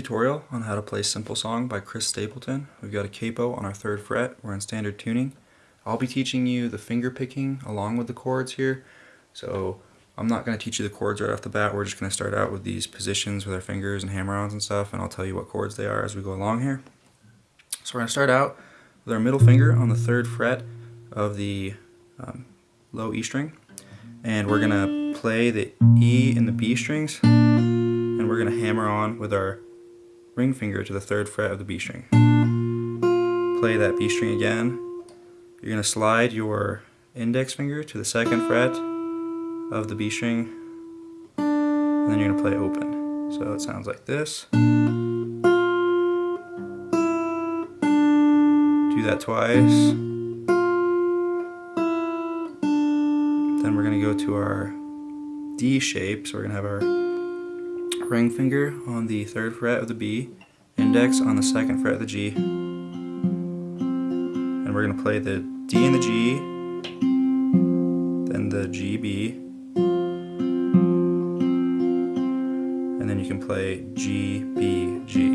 tutorial on how to play Simple Song by Chris Stapleton. We've got a capo on our third fret. We're in standard tuning. I'll be teaching you the finger picking along with the chords here. So I'm not going to teach you the chords right off the bat. We're just going to start out with these positions with our fingers and hammer-ons and stuff, and I'll tell you what chords they are as we go along here. So we're going to start out with our middle finger on the third fret of the um, low E string, and we're going to play the E and the B strings and we're going to hammer on with our ring finger to the third fret of the B string. Play that B string again. You're going to slide your index finger to the second fret of the B string and then you're going to play open. So it sounds like this. Do that twice. Then we're going to go to our D shape, so we're going to have our ring finger on the third fret of the B, index on the second fret of the G, and we're going to play the D and the G, then the G, B, and then you can play G, B, G.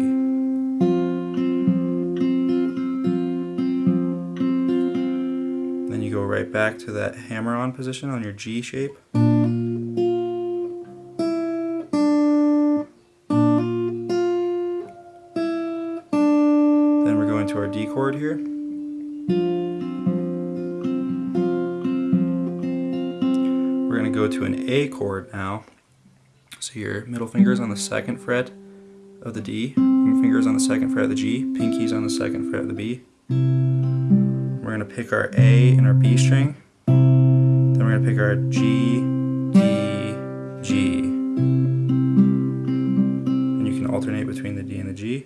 Then you go right back to that hammer-on position on your G shape. We're going to go to an A chord now. So your middle finger is on the second fret of the D, fingers on the second fret of the G, pinkies on the second fret of the B. We're going to pick our A and our B string. Then we're going to pick our G, D, G. And you can alternate between the D and the G.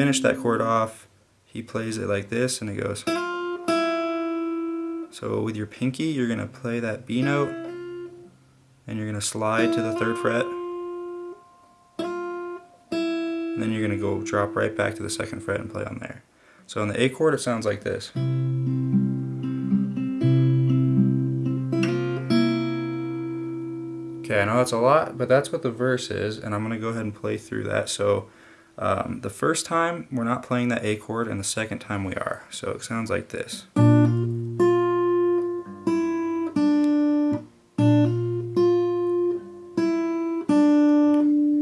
finish that chord off, he plays it like this and it goes. So with your pinky, you're going to play that B note and you're going to slide to the third fret. And then you're going to go drop right back to the second fret and play on there. So on the A chord, it sounds like this. Okay, I know that's a lot, but that's what the verse is, and I'm going to go ahead and play through that. So um, the first time we're not playing that A chord and the second time we are. So it sounds like this.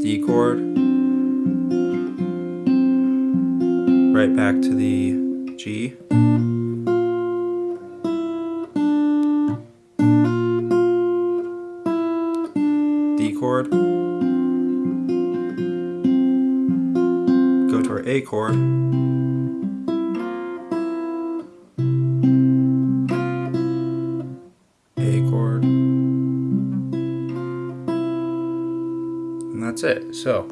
D chord. Right back to the G. A chord. A chord. And that's it. So,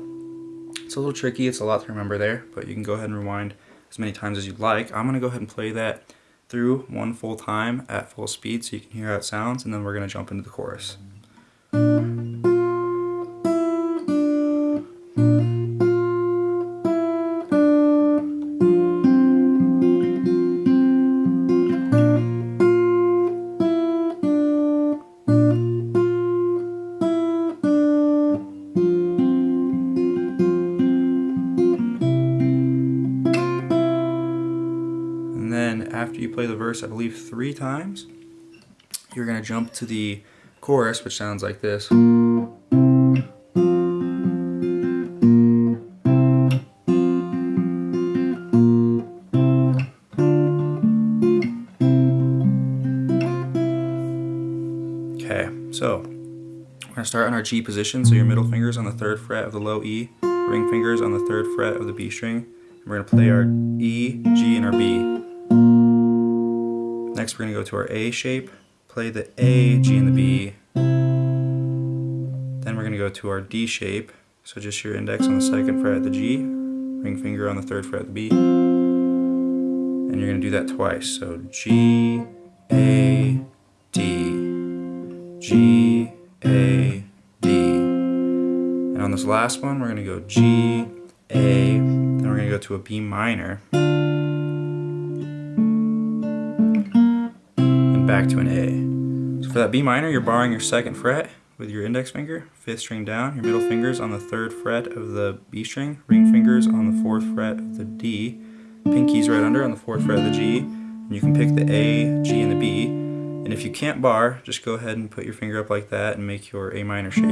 it's a little tricky, it's a lot to remember there, but you can go ahead and rewind as many times as you'd like. I'm going to go ahead and play that through one full time at full speed so you can hear how it sounds, and then we're going to jump into the chorus. Play the verse, I believe, three times, you're going to jump to the chorus, which sounds like this. Okay, so we're going to start on our G position, so your middle finger's on the third fret of the low E, ring fingers on the third fret of the B string, and we're going to play our E, G, and our B. Next we're going to go to our A shape, play the A, G, and the B. Then we're going to go to our D shape, so just your index on the second fret of the G, ring finger on the third fret of the B. And you're going to do that twice, so G, A, D, G, A, D. And on this last one we're going to go G, A, then we're going to go to a B minor. Back to an A. So for that B minor, you're barring your second fret with your index finger, fifth string down, your middle fingers on the third fret of the B string, ring fingers on the fourth fret of the D, pinkies right under on the fourth fret of the G, and you can pick the A, G, and the B. And if you can't bar, just go ahead and put your finger up like that and make your A minor shape.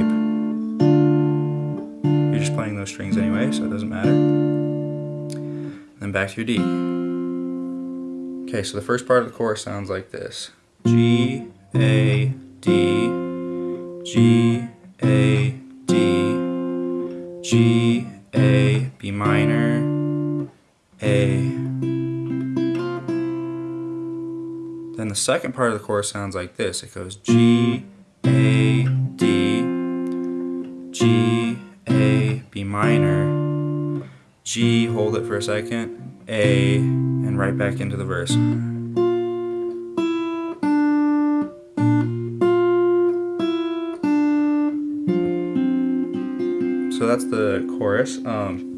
You're just playing those strings anyway, so it doesn't matter. then back to your D. Okay, so the first part of the chorus sounds like this. G, A, D, G, A, D, G, A, B minor, A. Then the second part of the chorus sounds like this. It goes G, A, D, G, A, B minor, G, hold it for a second, A, and right back into the verse. So that's the chorus. Um,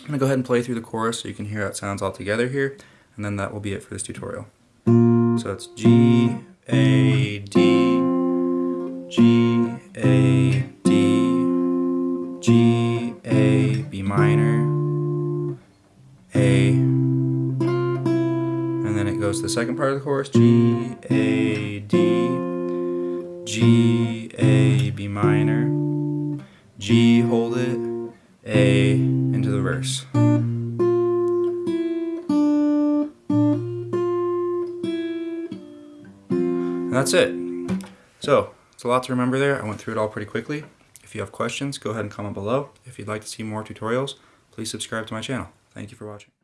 I'm gonna go ahead and play through the chorus so you can hear how it sounds all together here, and then that will be it for this tutorial. So it's G, A, D, G, A, D, G, A, B minor, A, and then it goes to the second part of the chorus, G, A, D, G, A, B minor, G, hold it, A, into the verse. And that's it. So, it's a lot to remember there. I went through it all pretty quickly. If you have questions, go ahead and comment below. If you'd like to see more tutorials, please subscribe to my channel. Thank you for watching.